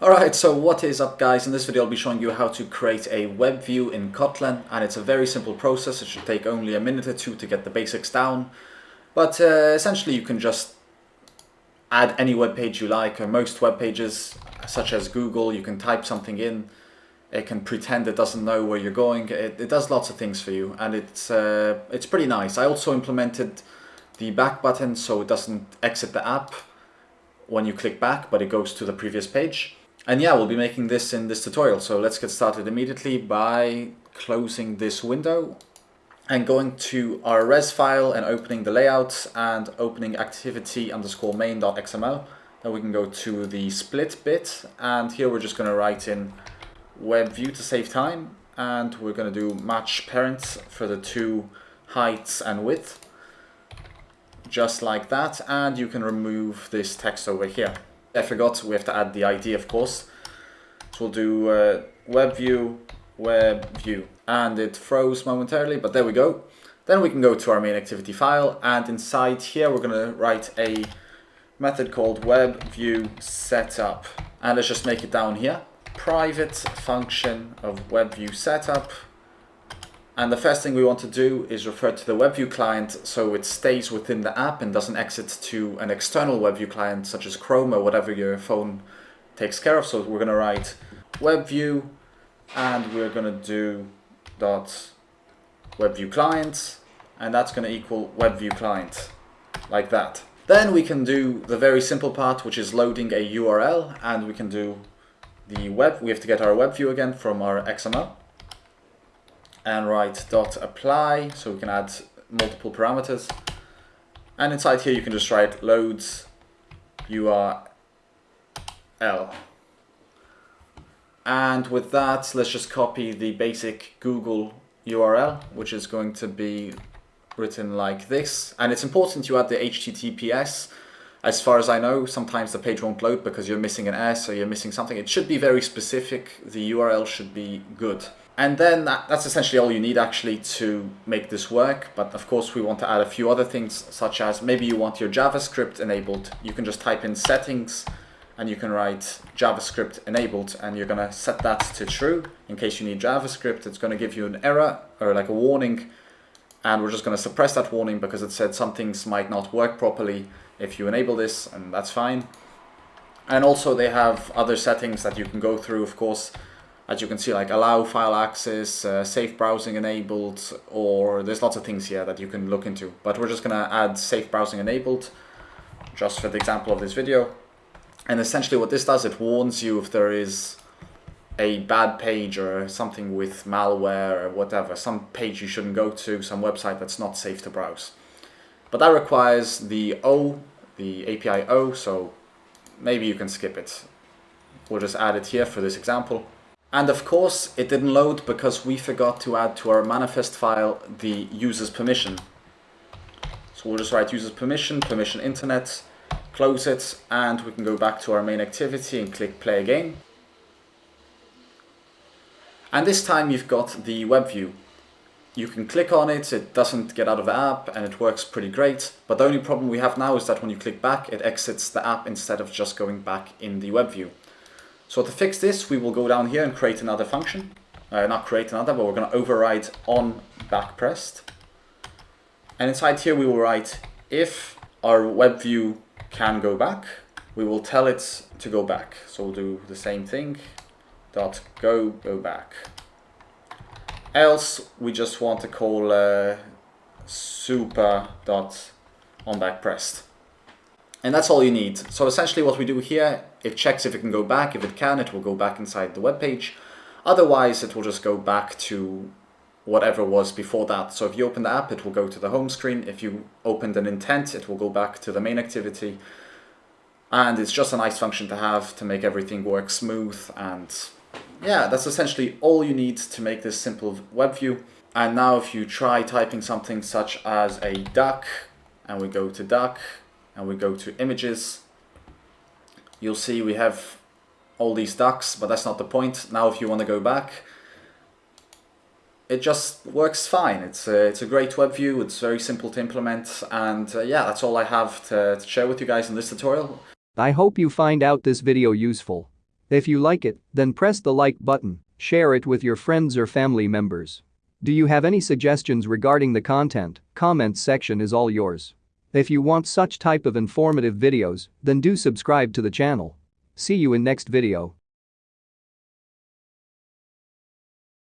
Alright, so what is up guys? In this video I'll be showing you how to create a web view in Kotlin and it's a very simple process. It should take only a minute or two to get the basics down. But uh, essentially you can just add any web page you like or most web pages such as Google. You can type something in. It can pretend it doesn't know where you're going. It, it does lots of things for you and it's, uh, it's pretty nice. I also implemented the back button so it doesn't exit the app when you click back but it goes to the previous page. And yeah, we'll be making this in this tutorial. So let's get started immediately by closing this window and going to our res file and opening the layout and opening activity underscore main.xml. Then we can go to the split bit and here we're just going to write in web view to save time and we're going to do match parents for the two heights and width just like that and you can remove this text over here. I forgot we have to add the ID of course. So we'll do uh, web view, web view. And it froze momentarily, but there we go. Then we can go to our main activity file and inside here we're going to write a method called web view setup. And let's just make it down here. Private function of web view setup and the first thing we want to do is refer to the WebView client so it stays within the app and doesn't exit to an external WebView client such as Chrome or whatever your phone takes care of. So we're going to write WebView and we're going to do dot WebView client and that's going to equal WebView client like that. Then we can do the very simple part which is loading a URL and we can do the web. We have to get our WebView again from our XML and write dot apply so we can add multiple parameters and inside here you can just write loads url and with that let's just copy the basic google url which is going to be written like this and it's important you add the https as far as I know, sometimes the page won't load because you're missing an S or you're missing something. It should be very specific. The URL should be good. And then that, that's essentially all you need actually to make this work. But of course we want to add a few other things such as maybe you want your JavaScript enabled. You can just type in settings and you can write JavaScript enabled and you're going to set that to true in case you need JavaScript. It's going to give you an error or like a warning and we're just going to suppress that warning because it said some things might not work properly if you enable this and that's fine. And also they have other settings that you can go through of course as you can see, like allow file access, uh, safe browsing enabled, or there's lots of things here that you can look into. But we're just gonna add safe browsing enabled, just for the example of this video. And essentially what this does, it warns you if there is a bad page or something with malware or whatever, some page you shouldn't go to, some website that's not safe to browse. But that requires the O, the API O, so maybe you can skip it. We'll just add it here for this example. And of course, it didn't load because we forgot to add to our manifest file the user's permission. So we'll just write user's permission, permission internet, close it, and we can go back to our main activity and click play again. And this time you've got the web view. You can click on it, it doesn't get out of the app, and it works pretty great. But the only problem we have now is that when you click back, it exits the app instead of just going back in the web view. So to fix this, we will go down here and create another function. Uh, not create another, but we're going to override on back pressed. And inside here we will write if our web view can go back, we will tell it to go back. So we'll do the same thing, dot go, go back. Else we just want to call uh, super dot on back pressed. And that's all you need. So essentially what we do here, it checks if it can go back. If it can, it will go back inside the web page. Otherwise, it will just go back to whatever was before that. So if you open the app, it will go to the home screen. If you opened an intent, it will go back to the main activity. And it's just a nice function to have to make everything work smooth. And yeah, that's essentially all you need to make this simple web view. And now if you try typing something such as a duck, and we go to duck, and we go to images, you'll see we have all these ducks, but that's not the point. Now if you want to go back, it just works fine. It's a, it's a great web view, it's very simple to implement, and uh, yeah, that's all I have to, to share with you guys in this tutorial. I hope you find out this video useful. If you like it, then press the like button, share it with your friends or family members. Do you have any suggestions regarding the content? Comments section is all yours. If you want such type of informative videos, then do subscribe to the channel. See you in next video.